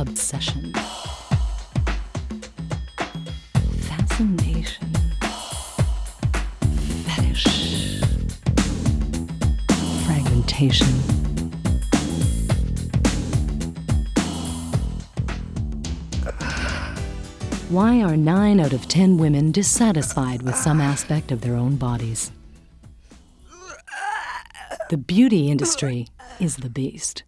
obsession, fascination, fetish, fragmentation. Why are 9 out of 10 women dissatisfied with some aspect of their own bodies? The beauty industry is the beast.